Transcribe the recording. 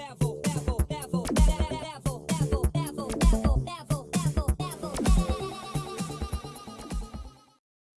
never